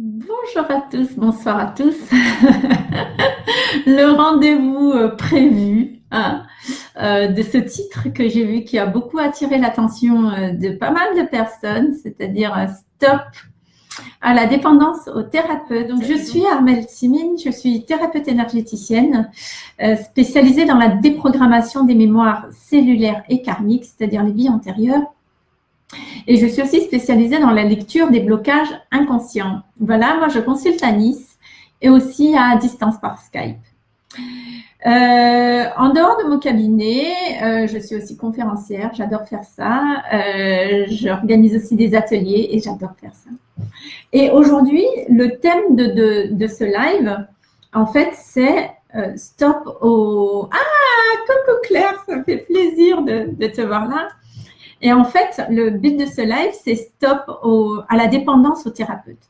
Bonjour à tous, bonsoir à tous. Le rendez-vous euh, prévu hein, euh, de ce titre que j'ai vu qui a beaucoup attiré l'attention euh, de pas mal de personnes, c'est-à-dire Stop à la dépendance au thérapeute. Donc, je suis Armelle Simine, je suis thérapeute énergéticienne spécialisée dans la déprogrammation des mémoires cellulaires et karmiques, c'est-à-dire les vies antérieures et je suis aussi spécialisée dans la lecture des blocages inconscients. Voilà, moi je consulte à Nice et aussi à distance par Skype. Euh, en dehors de mon cabinet, euh, je suis aussi conférencière, j'adore faire ça. Euh, J'organise aussi des ateliers et j'adore faire ça. Et aujourd'hui, le thème de, ce live, en fait, c'est stop au... Ah, coucou Claire, ça fait plaisir de te voir là. Et en fait, le but de ce live, c'est stop à la dépendance au thérapeute.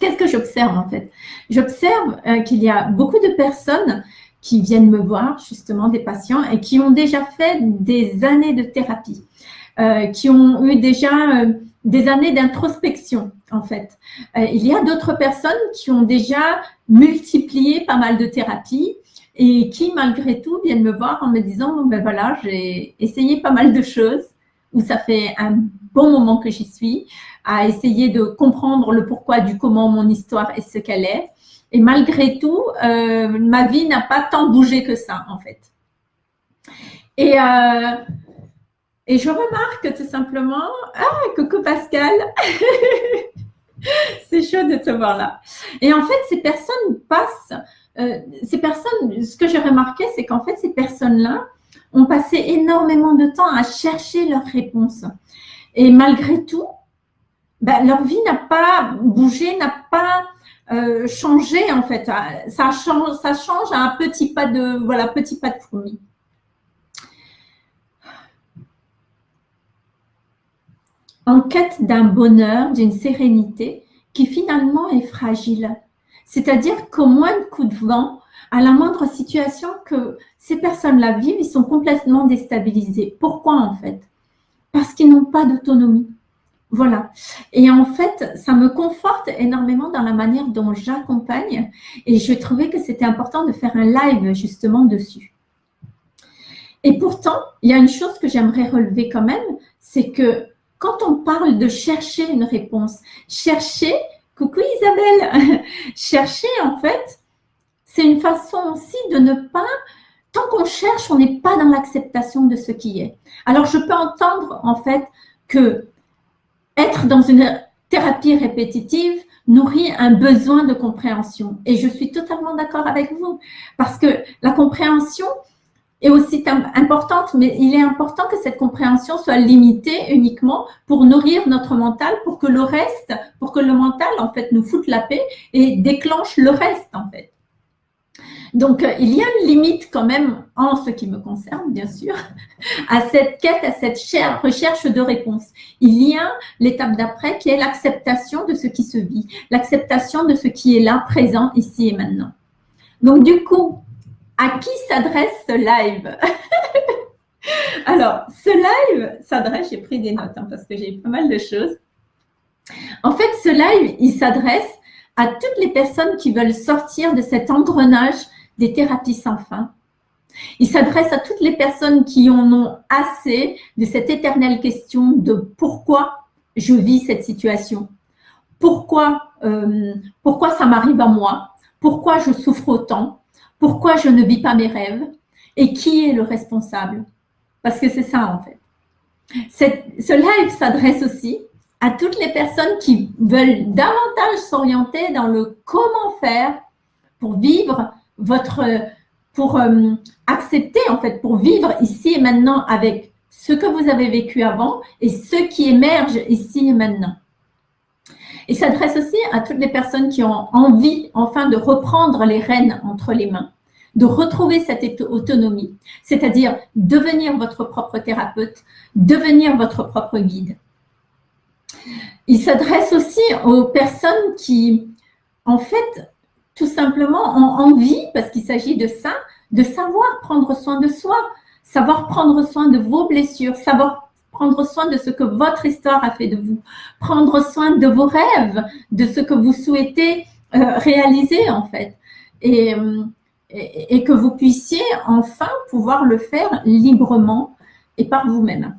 Qu'est-ce que j'observe en fait? J'observe euh, qu'il y a beaucoup de personnes qui viennent me voir, justement des patients, et qui ont déjà fait des années de thérapie, euh, qui ont eu déjà euh, des années d'introspection en fait. il y a d'autres personnes qui ont déjà multiplié pas mal de thérapies et qui malgré tout viennent me voir en me disant ben voilà j'ai essayé pas mal de choses où ça fait un bon moment que j'y suis, à essayer de comprendre le pourquoi du comment mon histoire est ce qu'elle est. Et malgré tout, euh, ma vie n'a pas tant bougé que ça, en fait. Et, euh, et je remarque tout simplement, ah, coucou Pascal, c'est chaud de te voir là. Et en fait, ces personnes passent, euh, ces personnes, ce que j'ai remarqué, c'est qu'en fait, ces personnes-là, ont passé énormément de temps à chercher leurs réponses. Et malgré tout, ben, leur vie n'a pas bougé, n'a pas euh, changé en fait. Ça change, ça change à un petit pas de voilà petit pas de fourmi. En quête d'un bonheur, d'une sérénité qui finalement est fragile. C'est-à-dire qu'au moins de coup de vent, à la moindre situation que ces personnes-là vivent, ils sont complètement déstabilisés. Pourquoi en fait? Parce qu'ils n'ont pas d'autonomie. Voilà. Et en fait, ça me conforte énormément dans la manière dont j'accompagne et je trouvais que c'était important de faire un live justement dessus. Et pourtant, il y a une chose que j'aimerais relever quand même, c'est que quand on parle de chercher une réponse, chercher, coucou Isabelle, chercher en fait, c'est une façon aussi de ne pas, tant qu'on cherche, on n'est pas dans l'acceptation de ce qui est. Alors, je peux entendre en fait que être dans une thérapie répétitive nourrit un besoin de compréhension. Et je suis totalement d'accord avec vous parce que la compréhension est aussi importante, mais il est important que cette compréhension soit limitée uniquement pour nourrir notre mental, pour que le reste, pour que le mental en fait nous foute la paix et déclenche le reste en fait. Donc, euh, il y a une limite quand même, en ce qui me concerne, bien sûr, à cette quête, à cette recherche de réponse. Il y a l'étape d'après qui est l'acceptation de ce qui se vit, l'acceptation de ce qui est là, présent, ici et maintenant. Donc, du coup, à qui s'adresse ce live Alors, ce live s'adresse, j'ai pris des notes hein, parce que j'ai pas mal de choses. En fait, ce live, il s'adresse à toutes les personnes qui veulent sortir de cet engrenage des thérapies sans fin. Il s'adresse à toutes les personnes qui en ont assez de cette éternelle question de pourquoi je vis cette situation, pourquoi, euh, pourquoi ça m'arrive à moi, pourquoi je souffre autant, pourquoi je ne vis pas mes rêves? Et qui est le responsable? Parce que c'est ça en fait. ce live s'adresse aussi à toutes les personnes qui veulent davantage s'orienter dans le comment faire pour vivre votre, pour euh, accepter en fait, pour vivre ici et maintenant avec ce que vous avez vécu avant et ce qui émerge ici et maintenant. Il s'adresse aussi à toutes les personnes qui ont envie enfin de reprendre les rênes entre les mains, de retrouver cette autonomie, c'est-à-dire devenir votre propre thérapeute, devenir votre propre guide. Il s'adresse aussi aux personnes qui, en fait, tout simplement ont envie, parce qu'il s'agit de ça, de savoir prendre soin de soi, savoir prendre soin de vos blessures, savoir prendre soin de ce que votre histoire a fait de vous, prendre soin de vos rêves, de ce que vous souhaitez euh, réaliser en fait. Et, et, que vous puissiez enfin pouvoir le faire librement et par vous-même.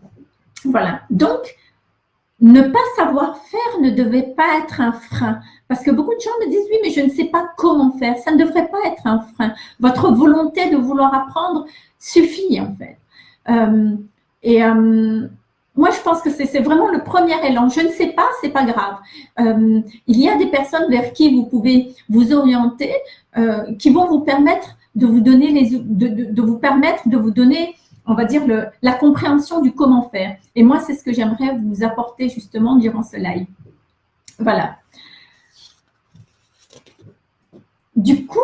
Voilà. Donc, ne pas savoir faire ne devait pas être un frein. Parce que beaucoup de gens me disent, oui, mais je ne sais pas comment faire. Ça ne devrait pas être un frein. Votre volonté de vouloir apprendre suffit, en fait. Euh, et euh, moi, je pense que c'est vraiment le premier élan. Je ne sais pas, c'est pas grave. Euh, il y a des personnes vers qui vous pouvez vous orienter, qui vont vous permettre de vous donner les, de, de vous permettre de vous donner on va dire, la compréhension du comment faire. Et moi, c'est ce que j'aimerais vous apporter justement durant ce live. Voilà. Du coup,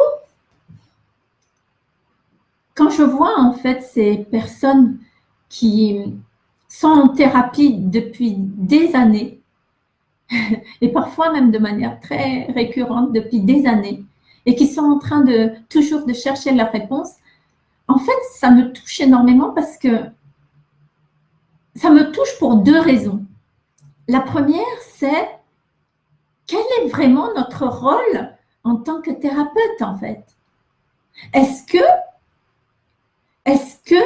quand je vois en fait ces personnes qui sont en thérapie depuis des années, et parfois même de manière très récurrente depuis des années, et qui sont en train de toujours de chercher la réponse, en fait, ça me touche énormément parce que ça me touche pour deux raisons. La première, c'est quel est vraiment notre rôle en tant que thérapeute, en fait? Est-ce que, est-ce que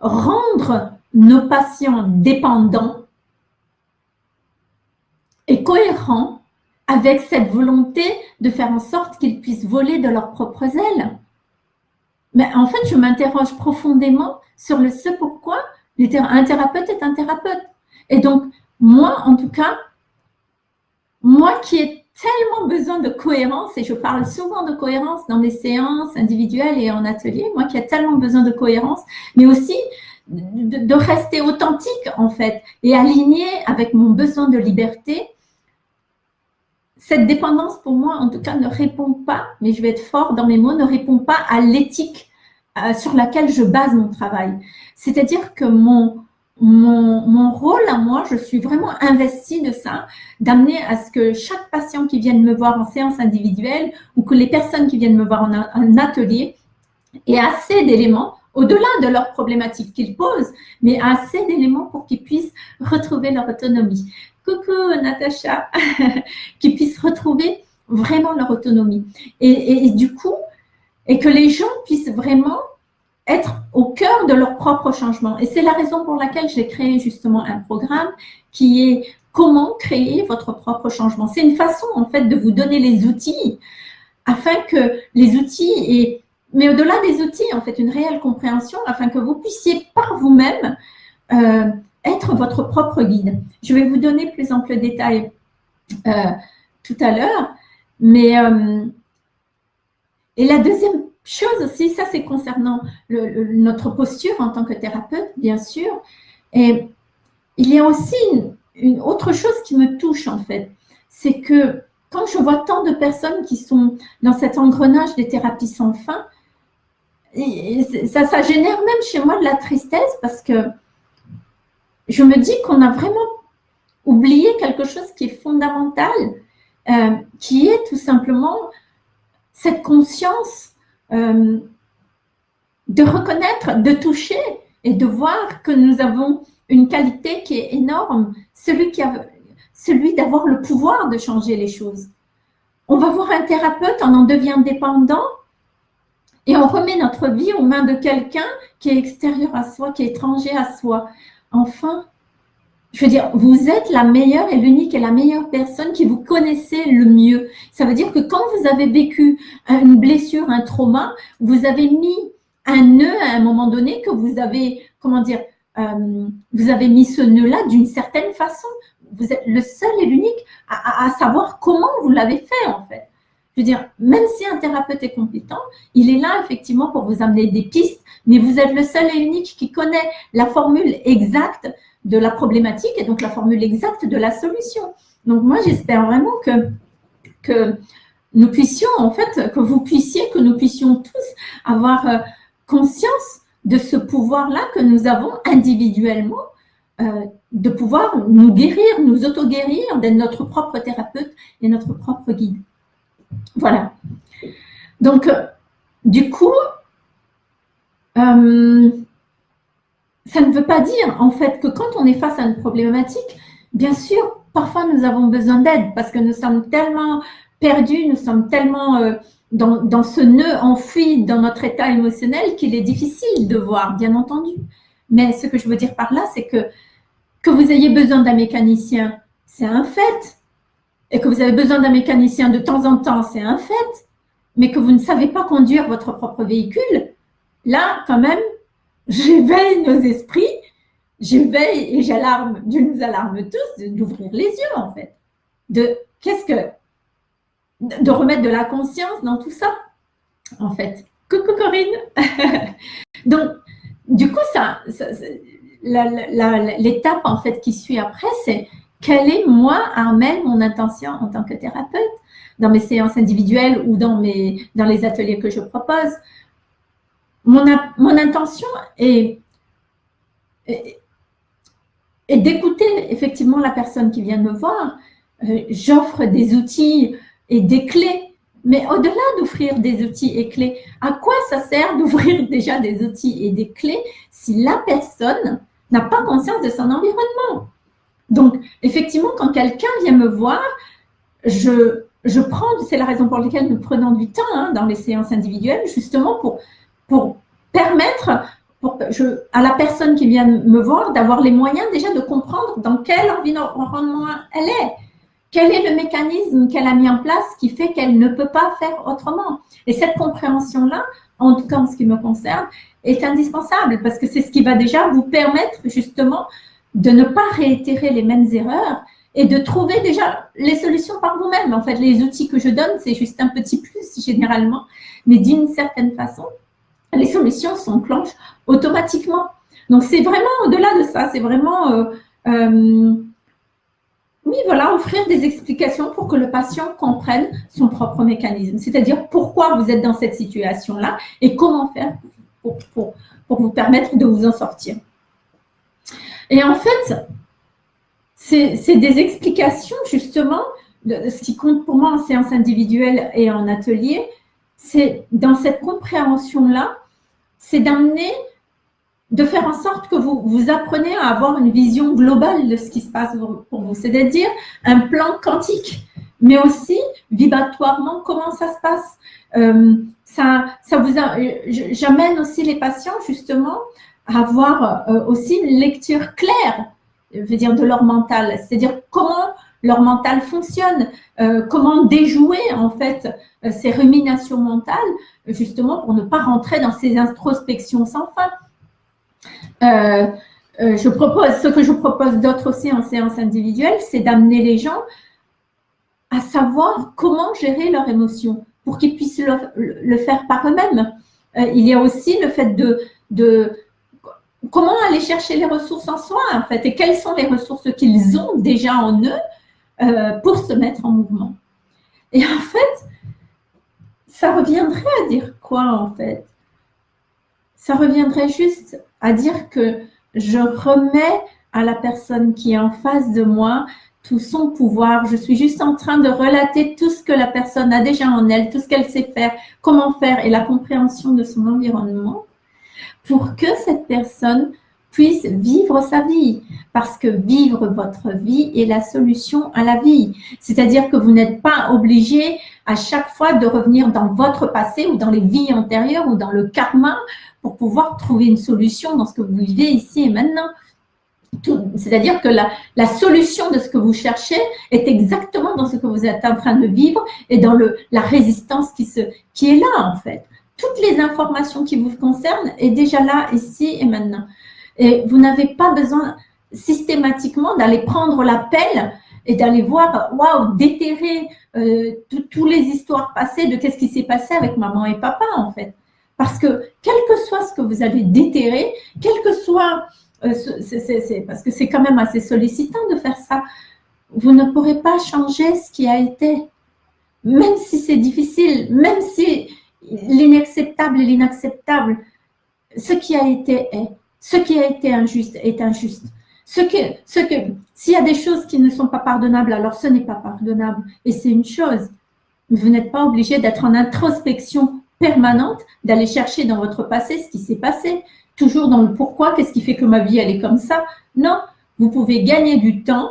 rendre nos patients dépendants est cohérent avec cette volonté de faire en sorte qu'ils puissent voler de leurs propres ailes? Mais en fait, je m'interroge profondément sur le ce pourquoi un thérapeute est un thérapeute. Et donc, moi, en tout cas, moi qui ai tellement besoin de cohérence, et je parle souvent de cohérence dans mes séances individuelles et en atelier, moi qui ai tellement besoin de cohérence, mais aussi de, rester authentique en fait, et aligné avec mon besoin de liberté, cette dépendance, pour moi, en tout cas, ne répond pas, mais je vais être fort dans mes mots, ne répond pas à l'éthique euh, sur laquelle je base mon travail. C'est-à-dire que mon, mon, mon, rôle à moi, je suis vraiment investie de ça, d'amener à ce que chaque patient qui vienne me voir en séance individuelle ou que les personnes qui viennent me voir en, atelier aient assez d'éléments au-delà de leurs problématiques qu'ils posent, mais assez d'éléments pour qu'ils puissent retrouver leur autonomie coucou Natacha, qui puissent retrouver vraiment leur autonomie. Et, du coup, et que les gens puissent vraiment être au cœur de leur propre changement. Et c'est la raison pour laquelle j'ai créé justement un programme qui est comment créer votre propre changement. C'est une façon en fait de vous donner les outils afin que les outils et mais au-delà des outils, en fait, une réelle compréhension afin que vous puissiez par vous-même euh, être votre propre guide. Je vais vous donner plus ample détail euh, tout à l'heure, mais euh, et la deuxième chose aussi, ça c'est concernant notre posture en tant que thérapeute, bien sûr, et il y a aussi une, autre chose qui me touche en fait, c'est que quand je vois tant de personnes qui sont dans cet engrenage des thérapies sans fin, ça, ça génère même chez moi de la tristesse parce que je me dis qu'on a vraiment oublié quelque chose qui est fondamental, euh, qui est tout simplement cette conscience euh, de reconnaître, de toucher et de voir que nous avons une qualité qui est énorme, celui, celui d'avoir le pouvoir de changer les choses. On va voir un thérapeute, on en devient dépendant et on remet notre vie aux mains de quelqu'un qui est extérieur à soi, qui est étranger à soi. Enfin, je veux dire, vous êtes la meilleure et l'unique et la meilleure personne qui vous connaissez le mieux. Ça veut dire que quand vous avez vécu une blessure, un trauma, vous avez mis un nœud à un moment donné que vous avez, comment dire, euh, vous avez mis ce nœud-là d'une certaine façon. Vous êtes le seul et l'unique à, à, savoir comment vous l'avez fait en fait. Je veux dire, même si un thérapeute est compétent, il est là effectivement pour vous amener des pistes, mais vous êtes le seul et unique qui connaît la formule exacte de la problématique et donc la formule exacte de la solution. Donc moi, j'espère vraiment que, nous puissions, en fait, que vous puissiez, que nous puissions tous avoir euh, conscience de ce pouvoir-là que nous avons individuellement, euh, de pouvoir nous guérir, nous auto-guérir, d'être notre propre thérapeute et notre propre guide. Voilà. Donc, euh, du coup, ça ne veut pas dire en fait que quand on est face à une problématique, bien sûr, parfois nous avons besoin d'aide parce que nous sommes tellement perdus, nous sommes tellement euh, dans, dans, ce nœud enfoui dans notre état émotionnel qu'il est difficile de voir, bien entendu. Mais ce que je veux dire par là, c'est que que vous ayez besoin d'un mécanicien, c'est un fait. Et que vous avez besoin d'un mécanicien de temps en temps, c'est un fait. Mais que vous ne savez pas conduire votre propre véhicule, là, quand même, j'éveille nos esprits, j'éveille et j'alarme, Dieu nous alarme tous d'ouvrir les yeux, en fait. De qu'est-ce que. de remettre de la conscience dans tout ça, en fait. Coucou Corinne Donc, du coup, ça, l'étape en fait qui suit après, c'est quelle est moi, Armel, mon intention en tant que thérapeute? Dans mes séances individuelles ou dans les ateliers que je propose. Mon, intention est, d'écouter effectivement la personne qui vient me voir. Euh, j'offre des outils et des clés mais au-delà d'offrir des outils et clés, à quoi ça sert d'ouvrir déjà des outils et des clés si la personne n'a pas conscience de son environnement? Donc, effectivement, quand quelqu'un vient me voir, je, je prends, c'est la raison pour laquelle nous prenons du temps hein, dans les séances individuelles, justement pour, pour permettre à la personne qui vient me voir d'avoir les moyens déjà de comprendre dans quel environnement elle est quel est le mécanisme qu'elle a mis en place qui fait qu'elle ne peut pas faire autrement? Et cette compréhension-là, en tout cas en ce qui me concerne, est indispensable parce que c'est ce qui va déjà vous permettre justement de ne pas réitérer les mêmes erreurs et de trouver déjà les solutions par vous-même. En fait, les outils que je donne, c'est juste un petit plus généralement, mais d'une certaine façon, les solutions s'enclenchent automatiquement. Donc, c'est vraiment au-delà de ça, c'est vraiment... Euh, euh, oui, voilà, offrir des explications pour que le patient comprenne son propre mécanisme, c'est-à-dire pourquoi vous êtes dans cette situation-là et comment faire pour, vous permettre de vous en sortir. Et en fait, c'est des explications justement de ce qui compte pour moi en séance individuelle et en atelier, c'est dans cette compréhension-là, c'est d'amener de faire en sorte que vous, vous apprenez à avoir une vision globale de ce qui se passe pour vous, c'est-à-dire un plan quantique, mais aussi vibratoirement comment ça se passe. Euh, j'amène aussi les patients justement à avoir euh, aussi une lecture claire, de leur mental, c'est-à-dire comment leur mental fonctionne, euh, comment déjouer en fait ces ruminations mentales, justement pour ne pas rentrer dans ces introspections sans fin? Euh, euh, je propose, ce que je propose d'autre aussi en séance individuelle, c'est d'amener les gens à savoir comment gérer leurs émotions pour qu'ils puissent le, faire par eux-mêmes. Euh, il y a aussi le fait de, de comment aller chercher les ressources en soi, en fait, et quelles sont les ressources qu'ils ont déjà en eux pour se mettre en mouvement. Et en fait, ça reviendrait à dire quoi, en fait? Ça reviendrait juste à dire que je remets à la personne qui est en face de moi tout son pouvoir. Je suis juste en train de relater tout ce que la personne a déjà en elle, tout ce qu'elle sait faire, comment faire et la compréhension de son environnement pour que cette personne puisse vivre sa vie. Parce que vivre votre vie est la solution à la vie. C'est-à-dire que vous n'êtes pas obligé à chaque fois de revenir dans votre passé ou dans les vies antérieures ou dans le karma pour pouvoir trouver une solution dans ce que vous vivez ici et maintenant. C'est-à-dire que la, solution de ce que vous cherchez est exactement dans ce que vous êtes en train de vivre et dans la résistance qui est là en fait. Toutes les informations qui vous concernent est déjà là, ici et maintenant. Et vous n'avez pas besoin systématiquement d'aller prendre l'appel et d'aller voir, waouh, déterrer euh, toutes les histoires passées de qu'est-ce qui s'est passé avec maman et papa en fait. Parce que quel que soit ce que vous avez déterré, quel que soit, euh, parce que c'est quand même assez sollicitant de faire ça, vous ne pourrez pas changer ce qui a été. Même si c'est difficile, même si l'inacceptable est l'inacceptable, ce qui a été est. Ce qui a été injuste est injuste. Ce que, ce que, s'il y a des choses qui ne sont pas pardonnables, alors ce n'est pas pardonnable. Et c'est une chose. Vous n'êtes pas obligé d'être en introspection permanente d'aller chercher dans votre passé ce qui s'est passé. toujours dans le pourquoi, qu'est-ce qui fait que ma vie, elle est comme ça. Non, vous pouvez gagner du temps,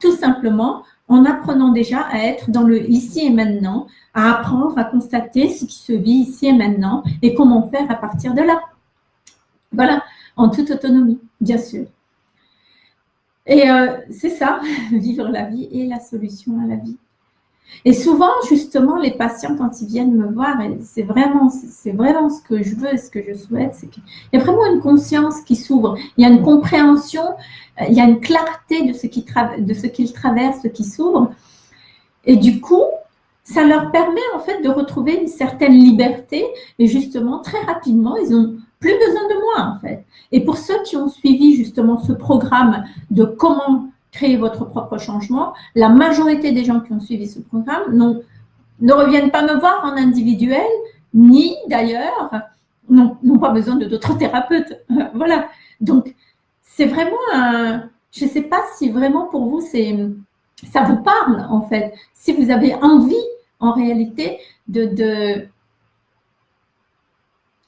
tout simplement, en apprenant déjà à être dans le ici et maintenant, à apprendre à constater ce qui se vit ici et maintenant et comment faire à partir de là. Voilà, en toute autonomie, bien sûr. Et euh, c'est ça, vivre la vie et la solution à la vie. Et souvent, justement, les patients, quand ils viennent me voir, c'est vraiment, c'est vraiment ce que je veux, ce que je souhaite, c'est qu'il y a vraiment une conscience qui s'ouvre, il y a une compréhension, euh, il y a une clarté de ce qu'ils traversent, qui s'ouvre. Et du coup, ça leur permet en fait de retrouver une certaine liberté et justement, très rapidement, ils ont plus besoin de moi en fait. Et pour ceux qui ont suivi justement ce programme de comment créer votre propre changement. La majorité des gens qui ont suivi ce programme ne reviennent pas me voir en individuel, ni d'ailleurs n'ont pas besoin de d'autres thérapeutes. voilà. Donc, c'est vraiment un... Je ne sais pas si vraiment pour vous, c'est ça vous parle en fait. Si vous avez envie en réalité de, de,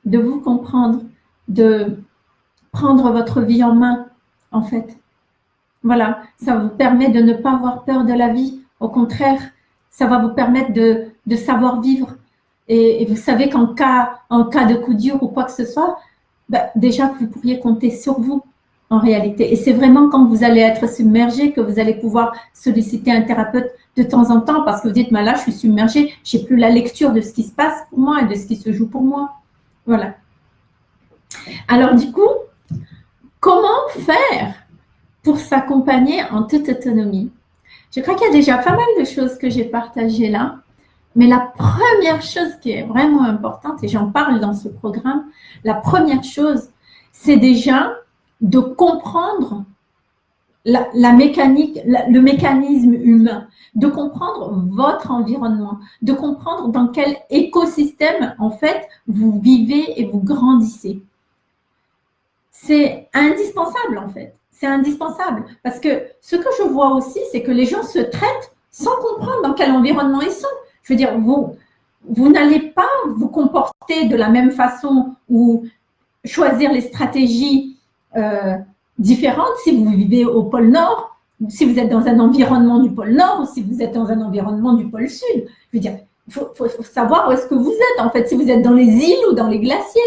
de vous comprendre, de prendre votre vie en main en fait. Voilà, ça vous permet de ne pas avoir peur de la vie. Au contraire, ça va vous permettre de, savoir vivre. Et, vous savez qu'en cas, en cas de coup dur ou quoi que ce soit, bah, déjà vous pourriez compter sur vous en réalité. Et c'est vraiment quand vous allez être submergé que vous allez pouvoir solliciter un thérapeute de temps en temps parce que vous dites, là, je suis submergé, je n'ai plus la lecture de ce qui se passe pour moi et de ce qui se joue pour moi. Voilà. Alors du coup, comment faire pour s'accompagner en toute autonomie? Je crois qu'il y a déjà pas mal de choses que j'ai partagées là, mais la première chose qui est vraiment importante, et j'en parle dans ce programme, la première chose, c'est déjà de comprendre la, mécanique, le mécanisme humain, de comprendre votre environnement, de comprendre dans quel écosystème, en fait, vous vivez et vous grandissez. C'est indispensable, en fait c'est indispensable. Parce que ce que je vois aussi, c'est que les gens se traitent sans comprendre dans quel environnement ils sont. Je veux dire, vous, vous n'allez pas vous comporter de la même façon ou choisir les stratégies euh, différentes si vous vivez au pôle Nord, si vous êtes dans un environnement du pôle Nord ou si vous êtes dans un environnement du pôle Sud. Je veux dire, il faut, savoir où est-ce que vous êtes, en fait, si vous êtes dans les îles ou dans les glaciers.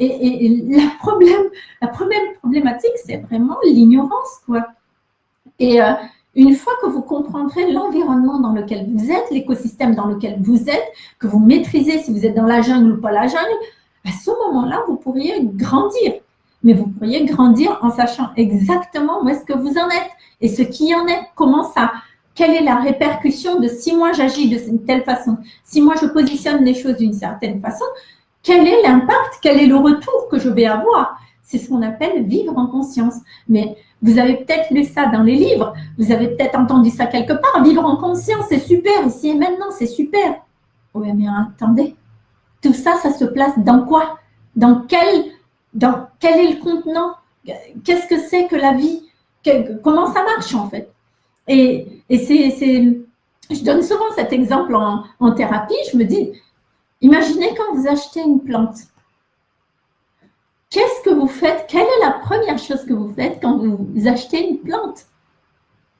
Et, la, problème, la première problématique, c'est vraiment l'ignorance. quoi. Et euh, une fois que vous comprendrez l'environnement dans lequel vous êtes, l'écosystème dans lequel vous êtes, que vous maîtrisez si vous êtes dans la jungle ou pas la jungle, à ce moment-là, vous pourriez grandir. Mais vous pourriez grandir en sachant exactement où est-ce que vous en êtes et ce qui en est, comment ça, quelle est la répercussion de si moi j'agis de telle façon, si moi je positionne les choses d'une certaine façon, quel est l'impact, quel est le retour que je vais avoir? C'est ce qu'on appelle vivre en conscience. Mais vous avez peut-être lu ça dans les livres, vous avez peut-être entendu ça quelque part. Vivre en conscience, c'est super, ici et maintenant, c'est super. Oui, mais attendez, tout ça, ça se place dans quoi? Dans quel, dans quel est le contenant? Qu'est-ce que c'est que la vie? Comment ça marche en fait? Et, et c'est, je donne souvent cet exemple en, en thérapie, je me dis, Imaginez quand vous achetez une plante. Qu'est-ce que vous faites? Quelle est la première chose que vous faites quand vous achetez une plante?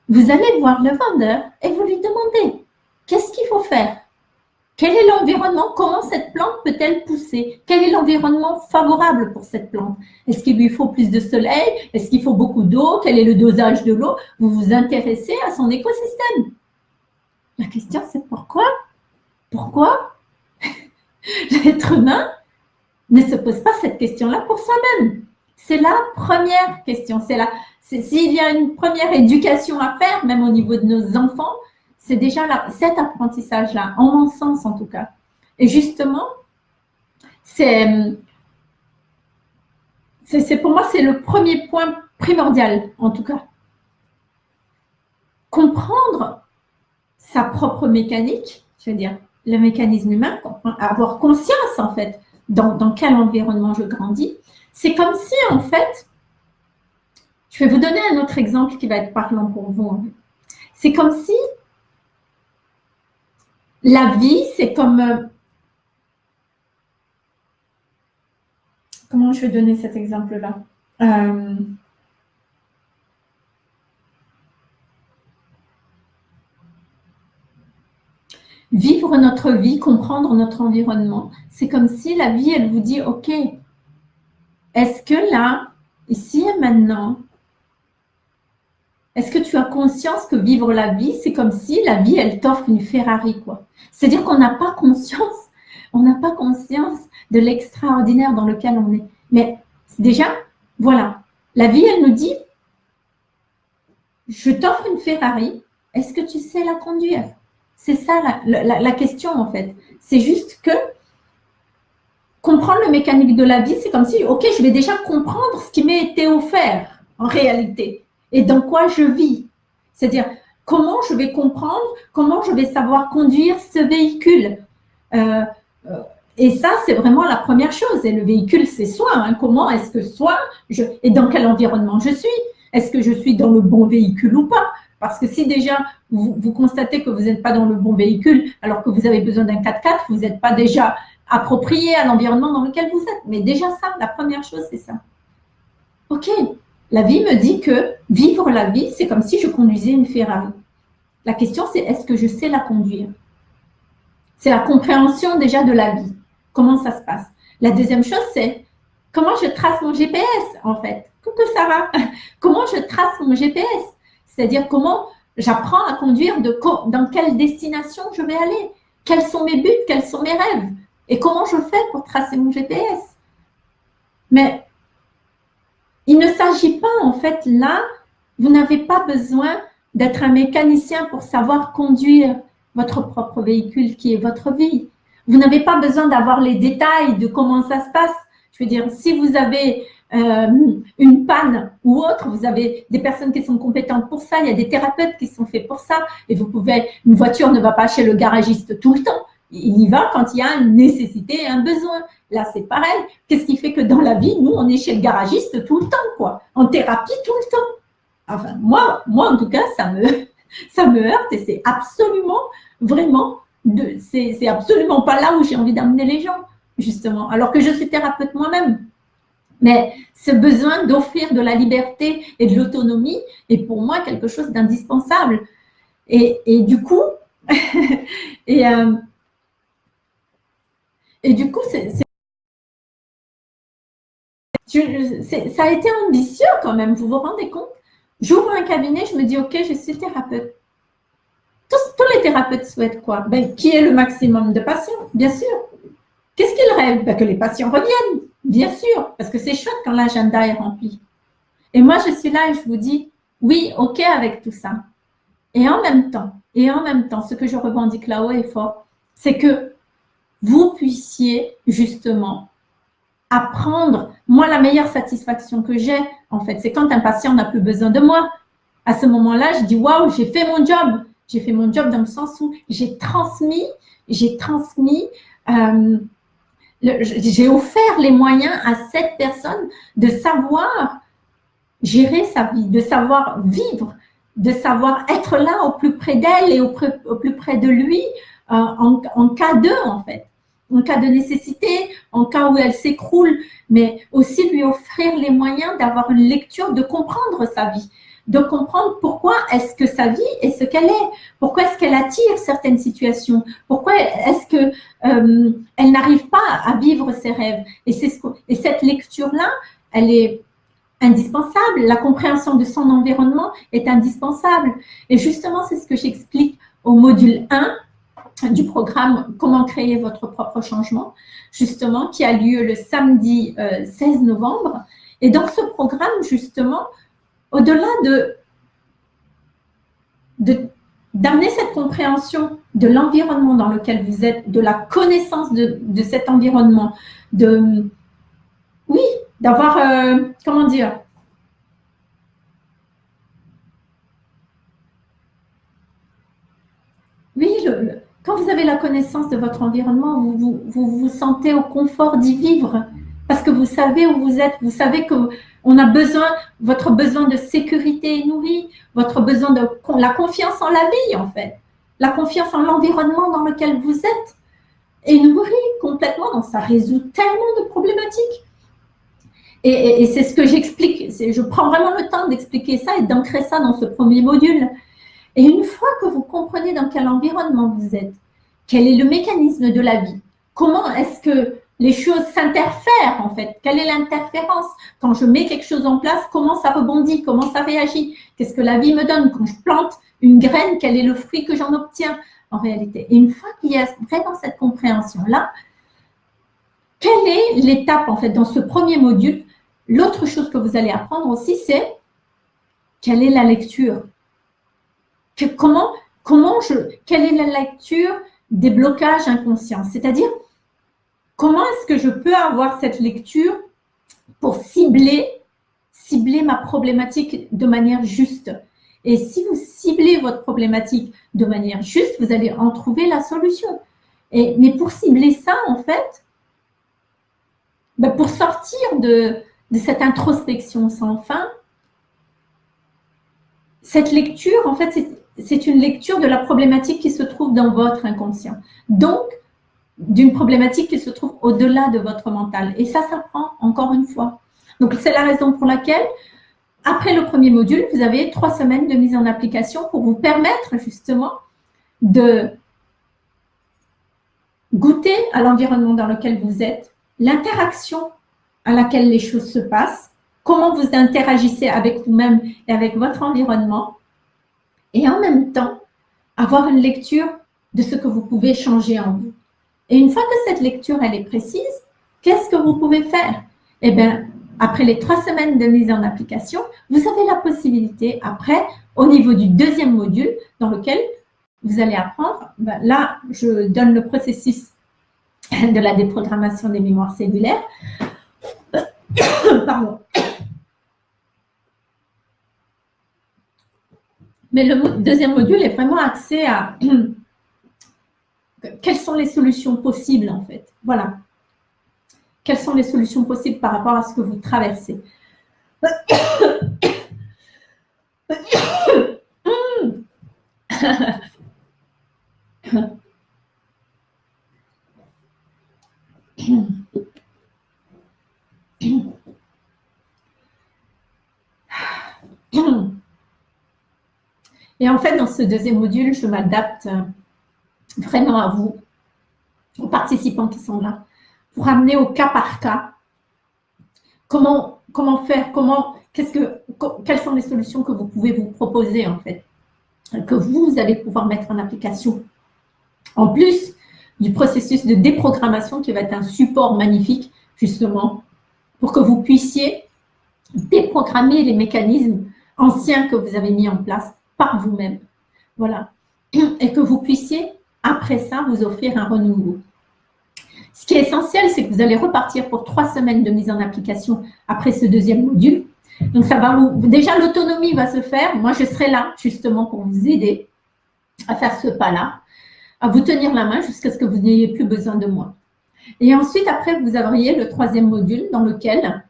Vous allez voir le vendeur et vous lui demandez qu'est-ce qu'il faut faire? Quel est l'environnement Comment cette plante peut-elle pousser? Quel est l'environnement favorable pour cette plante? Est-ce qu'il lui faut plus de soleil? Est-ce qu'il faut beaucoup d'eau? Quel est le dosage de l'eau? Vous vous intéressez à son écosystème. La question, c'est pourquoi? Pourquoi L'être humain ne se pose pas cette question-là pour soi-même? C'est la première question. C'est. S'il y a une première éducation à faire, même au niveau de nos enfants, c'est déjà cet apprentissage-là, en mon sens en tout cas. Et justement, c'est pour moi, c'est le premier point primordial, en tout cas. Comprendre sa propre mécanique, je veux dire, le mécanisme humain, avoir conscience en fait dans, quel environnement je grandis. C'est comme si en fait, je vais vous donner un autre exemple qui va être parlant pour vous. C'est comme si la vie, c'est comme, comment je vais donner cet exemple-là? Euh, Vivre notre vie, comprendre notre environnement, c'est comme si la vie, elle vous dit, ok, est-ce que là, ici et maintenant, est-ce que tu as conscience que vivre la vie, c'est comme si la vie, elle t'offre une Ferrari, quoi? C'est-à-dire qu'on n'a pas conscience, on n'a pas conscience de l'extraordinaire dans lequel on est. Mais déjà, voilà, la vie, elle nous dit, je t'offre une Ferrari, est-ce que tu sais la conduire? C'est ça la, question en fait. C'est juste que comprendre le mécanique de la vie, c'est comme si, ok, je vais déjà comprendre ce qui m'a été offert en réalité et dans quoi je vis. C'est-à-dire, comment je vais comprendre, comment je vais savoir conduire ce véhicule. Euh, euh, et ça, c'est vraiment la première chose. Et le véhicule, c'est soi. Hein. Comment est-ce que soi, je, et dans quel environnement je suis Est-ce que je suis dans le bon véhicule ou pas parce que si déjà vous, constatez que vous n'êtes pas dans le bon véhicule, alors que vous avez besoin d'un 4x4, vous n'êtes pas déjà approprié à l'environnement dans lequel vous êtes. Mais déjà ça, la première chose, c'est ça. Ok, la vie me dit que vivre la vie, c'est comme si je conduisais une Ferrari. La question, c'est est-ce que je sais la conduire? C'est la compréhension déjà de la vie. Comment ça se passe? La deuxième chose, c'est comment je trace mon GPS, en fait? Coucou Sarah Comment je trace mon GPS c'est-à-dire comment j'apprends à conduire, dans quelle destination je vais aller, quels sont mes buts, quels sont mes rêves, et comment je fais pour tracer mon GPS. Mais il ne s'agit pas, en fait, là, vous n'avez pas besoin d'être un mécanicien pour savoir conduire votre propre véhicule qui est votre vie. Vous n'avez pas besoin d'avoir les détails de comment ça se passe. Je veux dire, si vous avez euh, une panne ou autre, vous avez des personnes qui sont compétentes pour ça, il y a des thérapeutes qui sont faits pour ça, et vous pouvez, une voiture ne va pas chez le garagiste tout le temps, il y va quand il y a une nécessité et un besoin. Là, c'est pareil. Qu'est-ce qui fait que dans la vie, nous, on est chez le garagiste tout le temps, quoi, en thérapie tout le temps. Enfin, moi, moi en tout cas, ça me, ça me heurte et c'est absolument, vraiment, c'est absolument pas là où j'ai envie d'amener les gens, justement. Alors que je suis thérapeute moi-même. Mais ce besoin d'offrir de la liberté et de l'autonomie est pour moi quelque chose d'indispensable. Et, du coup, et, euh, et du coup, ça a été ambitieux quand même, vous vous rendez compte? J'ouvre un cabinet, je me dis, OK, je suis thérapeute. Tous, les thérapeutes souhaitent quoi? Ben, Qui est le maximum de patients, bien sûr. Qu'est-ce qu'ils rêvent? Ben, Que les patients reviennent. Bien sûr, parce que c'est chouette quand l'agenda est rempli. Et moi, je suis là et je vous dis, oui, OK avec tout ça. Et en même temps, et en même temps, ce que je revendique là-haut est fort, c'est que vous puissiez justement apprendre. Moi, la meilleure satisfaction que j'ai, en fait, c'est quand un patient n'a plus besoin de moi. À ce moment-là, je dis, waouh, j'ai fait mon job. J'ai fait mon job dans le sens où j'ai transmis, j'ai transmis euh, j'ai offert les moyens à cette personne de savoir gérer sa vie, de savoir vivre, de savoir être là au plus près d'elle et au, plus près de lui en, en, cas de, en fait, en cas de nécessité, en cas où elle s'écroule, mais aussi lui offrir les moyens d'avoir une lecture, de comprendre sa vie, de comprendre pourquoi est-ce que sa vie est ce qu'elle est, pourquoi est-ce qu'elle attire certaines situations, pourquoi est-ce que euh, elle n'arrive pas à vivre ses rêves. Et, ce et cette lecture-là, elle est indispensable. La compréhension de son environnement est indispensable. Et justement, c'est ce que j'explique au module 1 du programme « Comment créer votre propre changement », justement, qui a lieu le samedi 16 euh, novembre. Et dans ce programme, justement, au-delà de d'amener cette compréhension de l'environnement dans lequel vous êtes, de la connaissance de, cet environnement, de, oui, d'avoir, euh, comment dire, oui, quand vous avez la connaissance de votre environnement, vous vous, sentez au confort d'y vivre parce que vous savez où vous êtes, vous savez que on a besoin, votre besoin de sécurité est nourri, votre besoin de la confiance en la vie, en fait. La confiance en l'environnement dans lequel vous êtes est nourri complètement. Donc, ça résout tellement de problématiques. Et, c'est ce que j'explique. Je prends vraiment le temps d'expliquer ça et d'ancrer ça dans ce premier module. Et une fois que vous comprenez dans quel environnement vous êtes, quel est le mécanisme de la vie, comment est-ce que les choses s'interfèrent en fait, quelle est l'interférence? Quand je mets quelque chose en place, comment ça rebondit, comment ça réagit? Qu'est-ce que la vie me donne? Quand je plante une graine, quel est le fruit que j'en obtiens en réalité? Et une fois qu'il y a vraiment cette compréhension-là, quelle est l'étape en fait dans ce premier module? L'autre chose que vous allez apprendre aussi, c'est quelle est la lecture comment, comment je, Quelle est la lecture des blocages inconscients? C'est-à-dire, comment est-ce que je peux avoir cette lecture pour cibler, cibler ma problématique de manière juste? Et si vous ciblez votre problématique de manière juste, vous allez en trouver la solution. Et, mais pour cibler ça, en fait, ben pour sortir de, cette introspection sans fin, cette lecture, en fait, c'est une lecture de la problématique qui se trouve dans votre inconscient. Donc, d'une problématique qui se trouve au-delà de votre mental. Et ça, ça prend encore une fois. Donc, c'est la raison pour laquelle, après le premier module, vous avez trois semaines de mise en application pour vous permettre justement de goûter à l'environnement dans lequel vous êtes, l'interaction à laquelle les choses se passent, comment vous interagissez avec vous-même et avec votre environnement, et en même temps, avoir une lecture de ce que vous pouvez changer en vous. Et une fois que cette lecture, elle est précise, qu'est-ce que vous pouvez faire? Eh bien, après les trois semaines de mise en application, vous avez la possibilité, après, au niveau du deuxième module, dans lequel vous allez apprendre, ben là, je donne le processus de la déprogrammation des mémoires cellulaires. Pardon. Mais le deuxième module est vraiment axé à quelles sont les solutions possibles en fait. Voilà. Quelles sont les solutions possibles par rapport à ce que vous traversez. Et en fait, dans ce deuxième module, je m'adapte vraiment à vous, aux participants qui sont là, pour amener au cas par cas comment, comment faire, comment, qu'est-ce que, quelles sont les solutions que vous pouvez vous proposer en fait, que vous allez pouvoir mettre en application. En plus du processus de déprogrammation qui va être un support magnifique justement pour que vous puissiez déprogrammer les mécanismes anciens que vous avez mis en place par vous-même. Voilà. Et que vous puissiez, après ça, vous offrir un renouveau. Ce qui est essentiel, c'est que vous allez repartir pour trois semaines de mise en application après ce deuxième module. Donc, ça va déjà, l'autonomie va se faire. Moi, je serai là, justement, pour vous aider à faire ce pas-là, à vous tenir la main jusqu'à ce que vous n'ayez plus besoin de moi. Et ensuite, après, vous auriez le troisième module dans lequel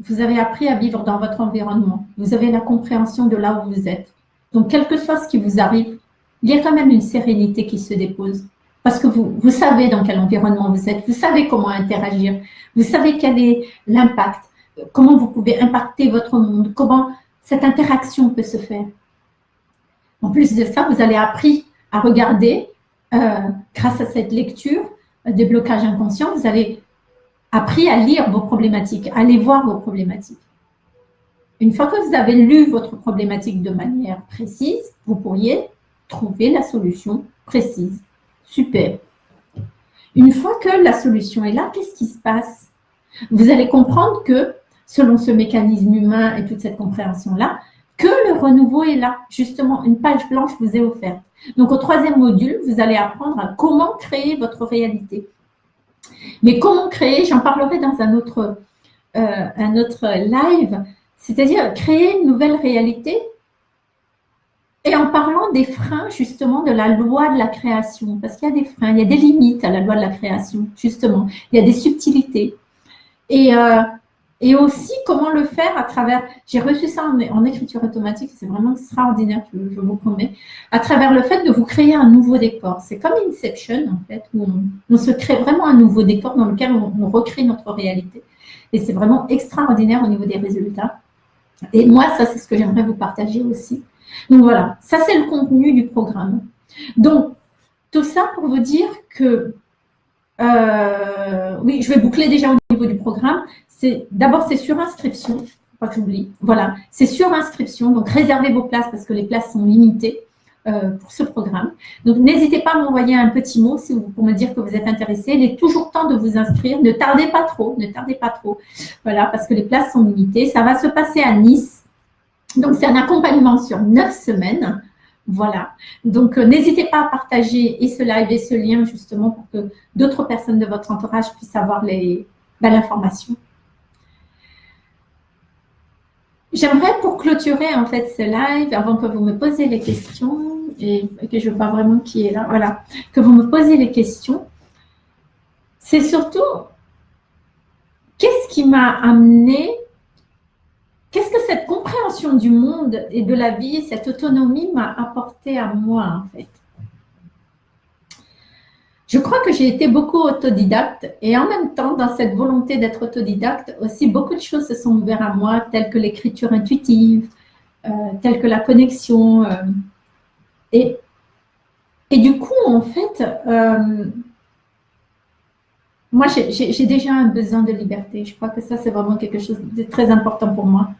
vous avez appris à vivre dans votre environnement. Vous avez la compréhension de là où vous êtes. Donc, quel que soit ce qui vous arrive, il y a quand même une sérénité qui se dépose. Parce que vous, vous savez dans quel environnement vous êtes, vous savez comment interagir, vous savez quel est l'impact, comment vous pouvez impacter votre monde, comment cette interaction peut se faire. En plus de ça, vous avez appris à regarder, euh, grâce à cette lecture, des blocages inconscients, vous avez appris à lire vos problématiques, à aller voir vos problématiques. Une fois que vous avez lu votre problématique de manière précise, vous pourriez trouver la solution précise. Super. Une fois que la solution est là, qu'est-ce qui se passe? Vous allez comprendre que, selon ce mécanisme humain et toute cette compréhension-là, que le renouveau est là. Justement, une page blanche vous est offerte. Donc, au troisième module, vous allez apprendre à comment créer votre réalité. Mais comment créer J'en parlerai dans un autre, euh, un autre live. C'est-à-dire créer une nouvelle réalité et en parlant des freins justement de la loi de la création. Parce qu'il y a des freins, il y a des limites à la loi de la création, justement. Il y a des subtilités. Et, euh, Et aussi, comment le faire à travers, j'ai reçu ça en, écriture automatique, c'est vraiment extraordinaire, je, vous promets, à travers le fait de vous créer un nouveau décor. C'est comme Inception, en fait, où on, se crée vraiment un nouveau décor dans lequel on, recrée notre réalité. Et c'est vraiment extraordinaire au niveau des résultats. Et moi, ça, c'est ce que j'aimerais vous partager aussi. Donc voilà, ça, c'est le contenu du programme. Donc, tout ça pour vous dire que, euh, oui, je vais boucler déjà du programme. D'abord, c'est sur inscription, pas que j'oublie. Voilà, c'est sur inscription, donc réservez vos places parce que les places sont limitées euh, pour ce programme. Donc, n'hésitez pas à m'envoyer un petit mot si vous, pour me dire que vous êtes intéressé. Il est toujours temps de vous inscrire. Ne tardez pas trop, ne tardez pas trop. Voilà, parce que les places sont limitées. Ça va se passer à Nice. Donc, c'est un accompagnement sur neuf semaines. Voilà. Donc, euh, n'hésitez pas à partager et ce live et ce lien justement pour que d'autres personnes de votre entourage puissent avoir ben, l'information. J'aimerais pour clôturer en fait ce live, avant que vous me posiez les questions, et que je vois vraiment qui est là, voilà, que vous me posiez les questions, c'est surtout qu'est-ce qui m'a amené, qu'est-ce que cette compréhension du monde et de la vie, cette autonomie m'a apporté à moi en fait? Je crois que j'ai été beaucoup autodidacte et en même temps, dans cette volonté d'être autodidacte, aussi beaucoup de choses se sont ouvertes à moi, telles que l'écriture intuitive, euh, telles que la connexion. Euh, et, du coup, en fait, euh, moi, j'ai déjà un besoin de liberté. Je crois que ça, c'est vraiment quelque chose de très important pour moi.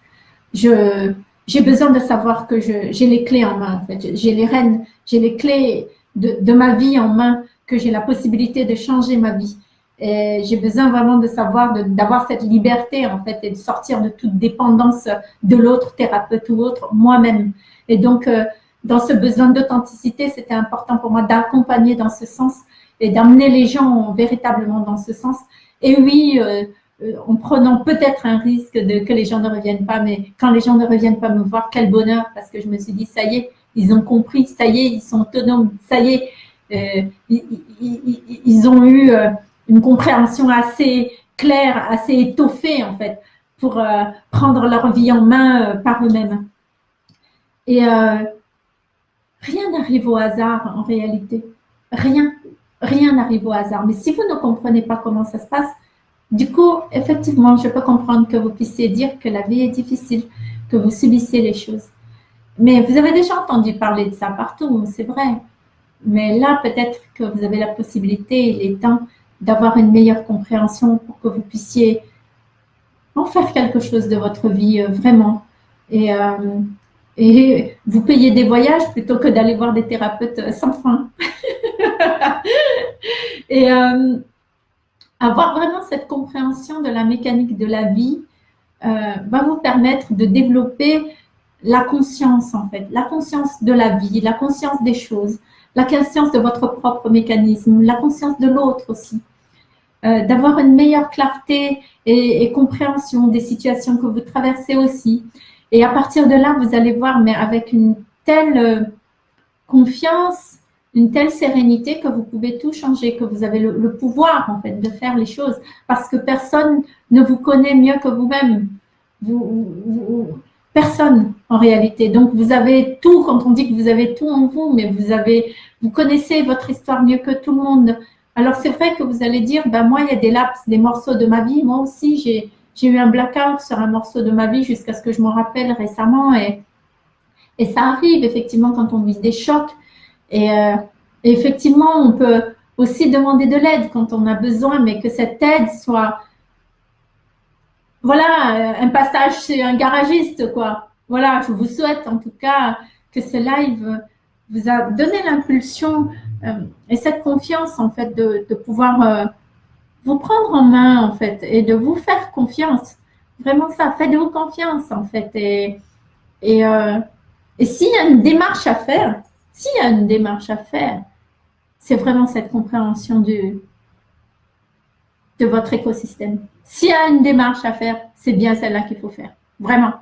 J'ai besoin de savoir que j'ai les clés en main, en fait. J'ai les rênes, j'ai les clés de ma vie en main que j'ai la possibilité de changer ma vie. J'ai besoin vraiment de savoir, d'avoir cette liberté en fait et de sortir de toute dépendance de l'autre, thérapeute ou autre, moi-même. Et donc, euh, dans ce besoin d'authenticité, c'était important pour moi d'accompagner dans ce sens et d'amener les gens véritablement dans ce sens. Et oui, euh, euh, en prenant peut-être un risque de que les gens ne reviennent pas, mais quand les gens ne reviennent pas me voir, quel bonheur, parce que je me suis dit, ça y est, ils ont compris, ça y est, ils sont autonomes, ça y est, ils, ont eu euh, une compréhension assez claire, assez étoffée en fait, pour euh, prendre leur vie en main par eux-mêmes. Et rien n'arrive au hasard en réalité. Rien, rien n'arrive au hasard. Mais si vous ne comprenez pas comment ça se passe, du coup, effectivement, je peux comprendre que vous puissiez dire que la vie est difficile, que vous subissez les choses. Mais vous avez déjà entendu parler de ça partout, c'est vrai. Mais là, peut-être que vous avez la possibilité, il est temps d'avoir une meilleure compréhension pour que vous puissiez en faire quelque chose de votre vie, euh, vraiment. Et, euh, et vous payez des voyages plutôt que d'aller voir des thérapeutes sans fin. et euh, avoir vraiment cette compréhension de la mécanique de la vie va vous permettre de développer la conscience, en fait, la conscience de la vie, la conscience des choses, la conscience de votre propre mécanisme, la conscience de l'autre aussi. Euh, d'avoir une meilleure clarté et, compréhension des situations que vous traversez aussi. Et à partir de là, vous allez voir, mais avec une telle euh, confiance, une telle sérénité que vous pouvez tout changer, que vous avez le, pouvoir en fait de faire les choses parce que personne ne vous connaît mieux que vous-même. vous, Personne en réalité. Donc vous avez tout, quand on dit que vous avez tout en vous, mais vous avez, vous connaissez votre histoire mieux que tout le monde. Alors c'est vrai que vous allez dire, ben moi il y a des laps, des morceaux de ma vie. Moi aussi j'ai eu un blackout sur un morceau de ma vie jusqu'à ce que je m'en rappelle récemment. Et, et ça arrive effectivement quand on vit des chocs. Et, euh, et effectivement, on peut aussi demander de l'aide quand on a besoin, mais que cette aide soit voilà, un passage chez un garagiste, quoi. Voilà, je vous souhaite en tout cas que ce live vous a donné l'impulsion euh, et cette confiance, en fait, de, pouvoir euh, vous prendre en main, en fait, et de vous faire confiance. Vraiment ça, faites-vous confiance, en fait. Et, et, euh, s'il y a une démarche à faire, s'il y a une démarche à faire, c'est vraiment cette compréhension de votre écosystème. S'il y a une démarche à faire, c'est bien celle-là qu'il faut faire. Vraiment.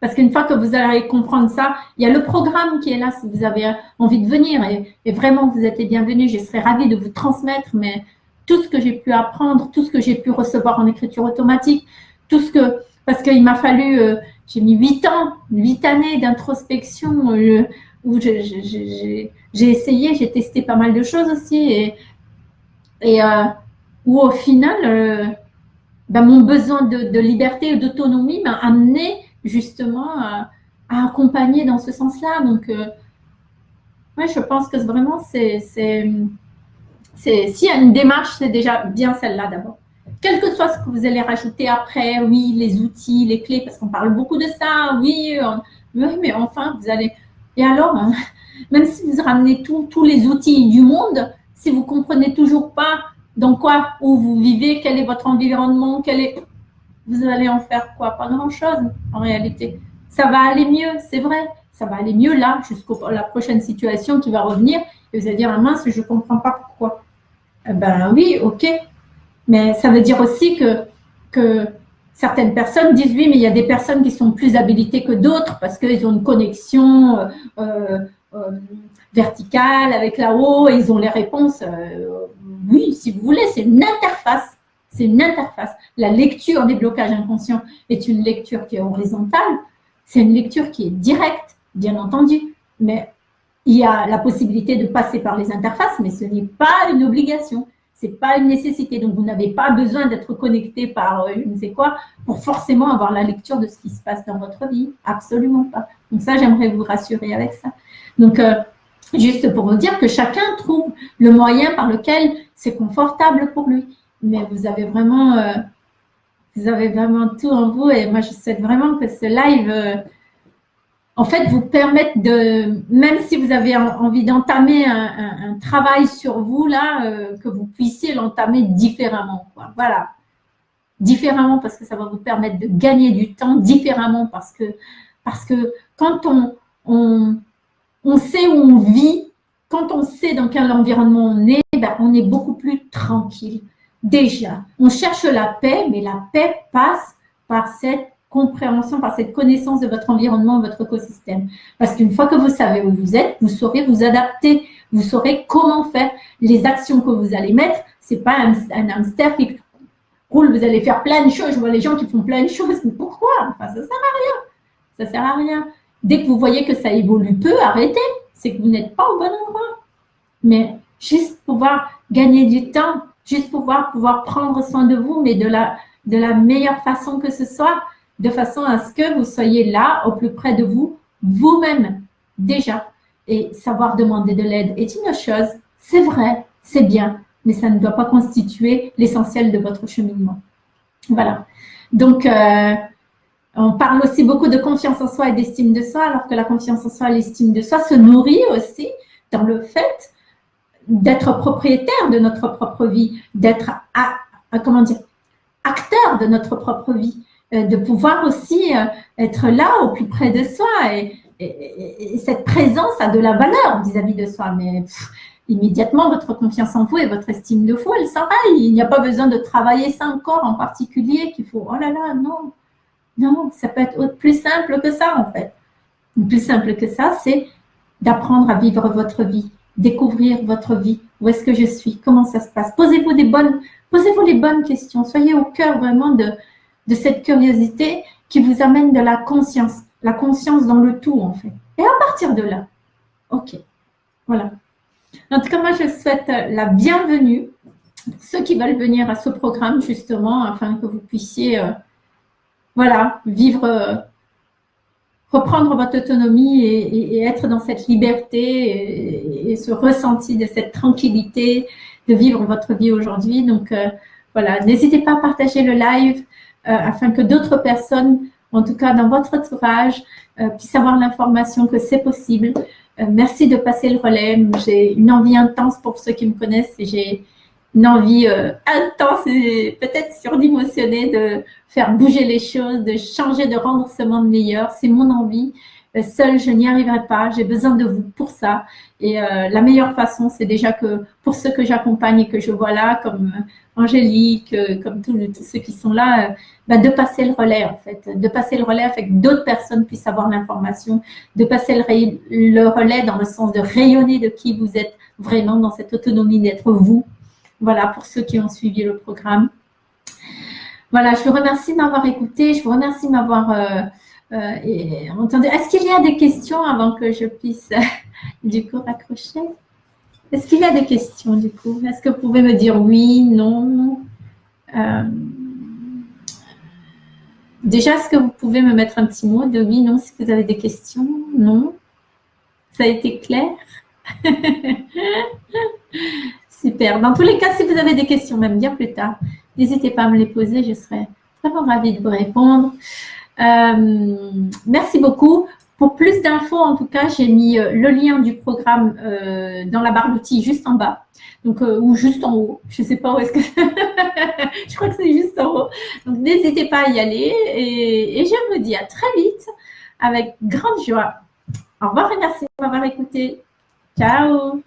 Parce qu'une fois que vous allez comprendre ça, il y a le programme qui est là si vous avez envie de venir. Et, vraiment, vous êtes les bienvenus. Je serais ravie de vous transmettre mais tout ce que j'ai pu apprendre, tout ce que j'ai pu recevoir en écriture automatique, tout ce que, parce qu'il m'a fallu, euh, j'ai mis huit ans, huit années d'introspection euh, où j'ai essayé, j'ai testé pas mal de choses aussi et, euh, où au final, ben, mon besoin de, liberté et d'autonomie m'a amené justement à, accompagner dans ce sens-là. Donc, ouais, je pense que vraiment, c'est, s'il y a une démarche, c'est déjà bien celle-là d'abord quel que soit ce que vous allez rajouter après, oui, les outils, les clés, parce qu'on parle beaucoup de ça, oui, mais enfin, vous allez... Et alors, hein, même si vous ramenez tous les outils du monde, si vous ne comprenez toujours pas dans quoi, où vous vivez, quel est votre environnement, quel est... Vous allez en faire quoi? Pas grand-chose, en réalité. Ça va aller mieux, c'est vrai. Ça va aller mieux là, jusqu'à la prochaine situation qui va revenir. Et vous allez dire, ah mince, je ne comprends pas pourquoi. Eh ben oui, ok, mais ça veut dire aussi que, certaines personnes disent oui, mais il y a des personnes qui sont plus habilitées que d'autres parce qu'ils ont une connexion euh, euh, verticale avec là-haut et ils ont les réponses. oui, si vous voulez, c'est une interface. C'est une interface. La lecture des blocages inconscients est une lecture qui est horizontale. C'est une lecture qui est directe, bien entendu. Mais il y a la possibilité de passer par les interfaces, mais ce n'est pas une obligation n'est pas une nécessité. Donc, vous n'avez pas besoin d'être connecté par euh, je ne sais quoi pour forcément avoir la lecture de ce qui se passe dans votre vie. Absolument pas. Donc, ça, j'aimerais vous rassurer avec ça. Donc, euh, juste pour vous dire que chacun trouve le moyen par lequel c'est confortable pour lui. Mais vous avez vraiment, euh, tout en vous. Et moi, je souhaite vraiment que ce live en fait, vous permettre de, même si vous avez envie d'entamer un, travail sur vous, là, euh, que vous puissiez l'entamer différemment. Voilà. Différemment parce que ça va vous permettre de gagner du temps, différemment parce que, quand on, on sait où on vit, quand on sait dans quel environnement on est, ben, on est beaucoup plus tranquille. Déjà, on cherche la paix, mais la paix passe par cette compréhension, par cette connaissance de votre environnement, votre écosystème. Parce qu'une fois que vous savez où vous êtes, vous saurez vous adapter, vous saurez comment faire les actions que vous allez mettre. C'est pas un, hamster qui roule, vous allez faire plein de choses. Je vois les gens qui font plein de choses, mais pourquoi? Enfin, ça sert à rien. Ça sert à rien. Dès que vous voyez que ça évolue peu, arrêtez. C'est que vous n'êtes pas au bon endroit. Mais juste pouvoir gagner du temps, juste pouvoir pouvoir prendre soin de vous, mais de la, de la meilleure façon que ce soit, de façon à ce que vous soyez là, au plus près de vous, vous-même, déjà. Et savoir demander de l'aide est une chose, c'est vrai, c'est bien, mais ça ne doit pas constituer l'essentiel de votre cheminement. Voilà. Donc, euh, on parle aussi beaucoup de confiance en soi et d'estime de soi, alors que la confiance en soi et l'estime de soi se nourrit aussi dans le fait d'être propriétaire de notre propre vie, d'être, comment dire, acteur de notre propre vie. Euh, de pouvoir aussi euh, être là au plus près de soi. Et, cette présence a de la valeur vis-à-vis de soi. Mais immédiatement, votre confiance en vous et votre estime de vous, elle s'enraille. Il n'y a pas besoin de travailler ça encore en particulier qu'il faut, oh là là, non. Non, ça peut être plus simple que ça, en fait. Plus simple que ça, c'est d'apprendre à vivre votre vie, découvrir votre vie. Où est-ce que je suis Comment ça se passe Posez-vous les bonnes questions. Soyez au cœur vraiment de, de cette curiosité qui vous amène de la conscience, la conscience dans le tout en fait. Et à partir de là, ok, voilà. En tout cas, moi, je souhaite la bienvenue ceux qui veulent venir à ce programme justement afin que vous puissiez, euh, voilà, vivre, euh, reprendre votre autonomie et, être dans cette liberté et, ce ressenti de cette tranquillité de vivre votre vie aujourd'hui. Donc, euh, voilà, n'hésitez pas à partager le live, euh, afin que d'autres personnes, en tout cas dans votre entourage, puissent avoir l'information que c'est possible. Merci de passer le relais. J'ai une envie intense pour ceux qui me connaissent et j'ai une envie intense et peut-être surdimensionnée de faire bouger les choses, de changer, de rendre ce monde meilleur. C'est mon envie. Seule, je n'y arriverai pas. J'ai besoin de vous pour ça. Et la meilleure façon, c'est déjà que pour ceux que j'accompagne et que je vois là, comme Angélique, euh, comme tous, ceux qui sont là, euh, bah, de passer le relais en fait, de passer le relais afin que d'autres personnes puissent avoir l'information, de passer le, relais dans le sens de rayonner de qui vous êtes vraiment dans cette autonomie d'être vous. Voilà pour ceux qui ont suivi le programme. Voilà, je vous remercie de m'avoir écouté. Je vous remercie de m'avoir entendu. Est-ce qu'il y a des questions avant que je puisse du coup raccrocher? Est-ce qu'il y a des questions du coup? Est-ce que vous pouvez me dire oui, non? Déjà, est-ce que vous pouvez me mettre un petit mot de oui, non, si vous avez des questions? Non? Ça a été clair? Super. Dans tous les cas, si vous avez des questions, même bien plus tard, n'hésitez pas à me les poser. Je serai vraiment ravie de vous répondre. Euh, merci beaucoup. Pour plus d'infos, en tout cas, j'ai mis euh, le lien du programme euh, dans la barre d'outils juste en bas. Donc, ou juste en haut. Je ne sais pas où est-ce que... je crois que c'est juste en haut. Donc, n'hésitez pas à y aller. Et, je vous dis à très vite avec grande joie. Au revoir et merci de écouté. Ciao